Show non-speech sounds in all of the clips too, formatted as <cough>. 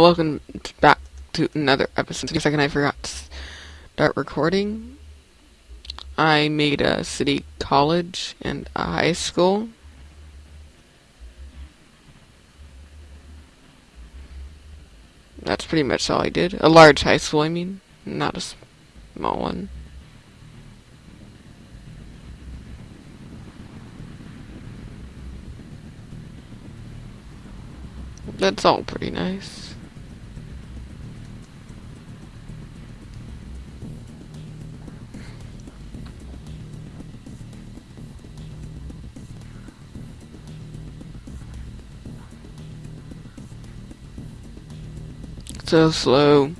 welcome back to another episode. For a second, I forgot to start recording. I made a city college and a high school. That's pretty much all I did. A large high school, I mean, not a small one. That's all pretty nice. So slow.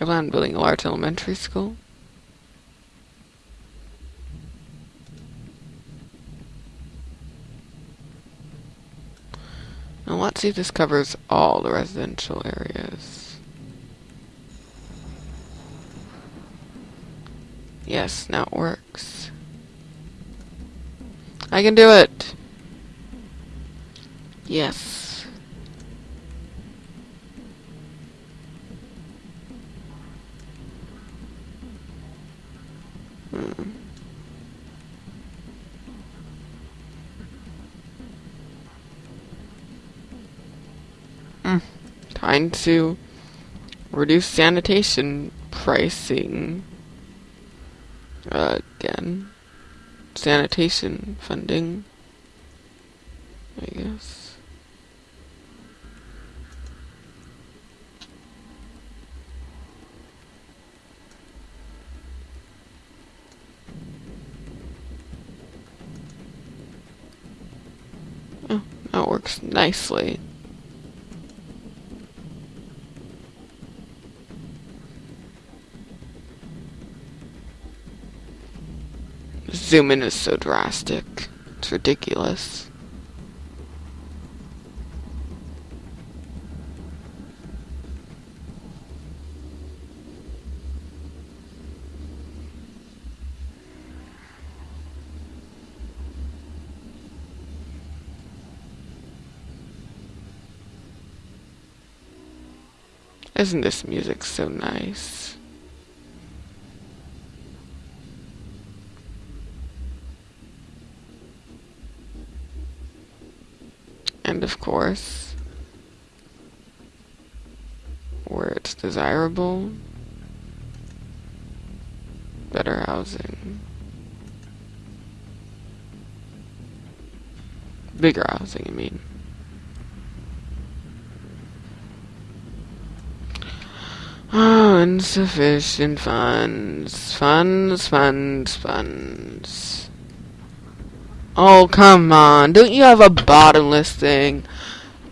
I plan on building a large elementary school. Now let's see if this covers all the residential areas. Yes, now it works. I can do it! Yes. Hmm. Mm. Time to reduce sanitation pricing uh, again. Sanitation funding, I guess. Oh, that works nicely. Zoom in is so drastic. It's ridiculous. Isn't this music so nice? And of course, where it's desirable, better housing, bigger housing, I mean. Oh, insufficient funds, funds, funds, funds. Oh, come on. Don't you have a bottomless thing?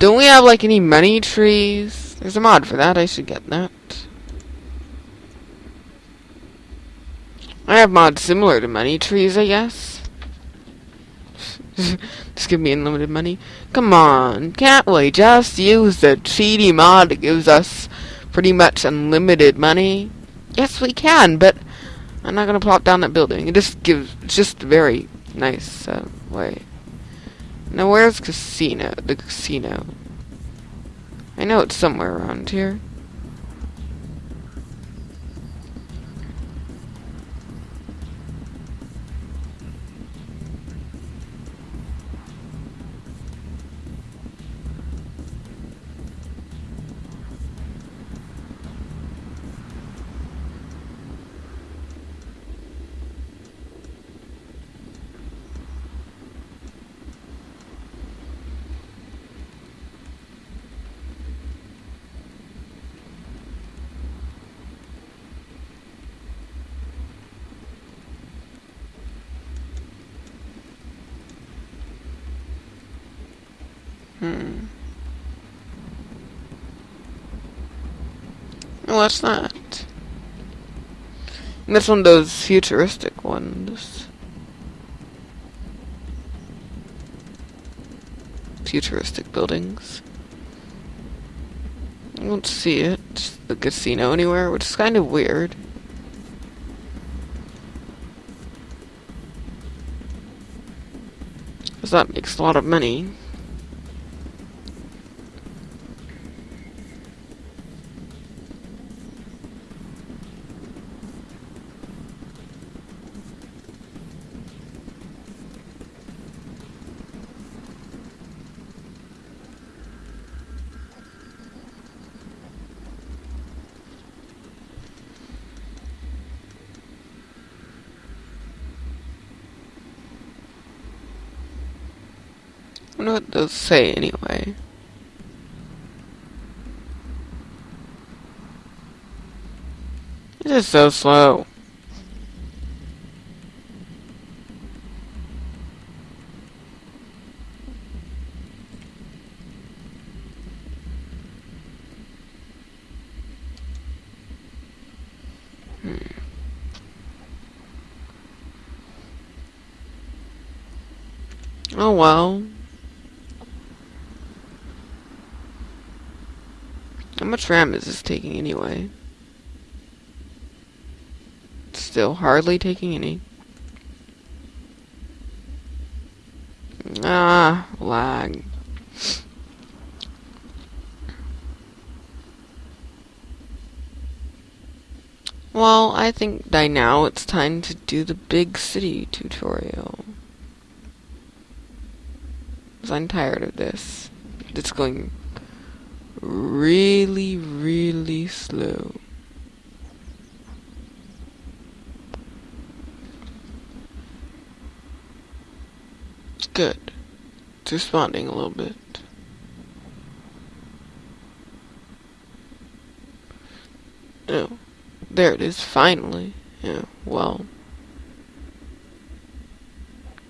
Don't we have, like, any money trees? There's a mod for that. I should get that. I have mods similar to money trees, I guess. <laughs> just give me unlimited money. Come on. Can't we just use the cheaty mod that gives us pretty much unlimited money? Yes, we can, but I'm not going to plop down that building. It just gives, it's just very nice uh, way. Now where's casino? The casino. I know it's somewhere around here. Hmm. What's that? That's one of those futuristic ones. Futuristic buildings. I don't see it, the casino anywhere, which is kind of weird. Because that makes a lot of money. Wonder what those say anyway. This is so slow. Hmm. Oh well. How much RAM is this taking anyway? Still hardly taking any. Ah, lag. Well, I think by now it's time to do the big city tutorial. Because I'm tired of this. It's going really, really slow. Good. It's responding a little bit. Oh, there it is, finally. Yeah, well.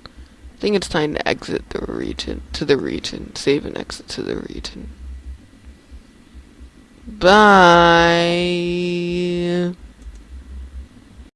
I think it's time to exit the region, to the region, save and exit to the region. Bye.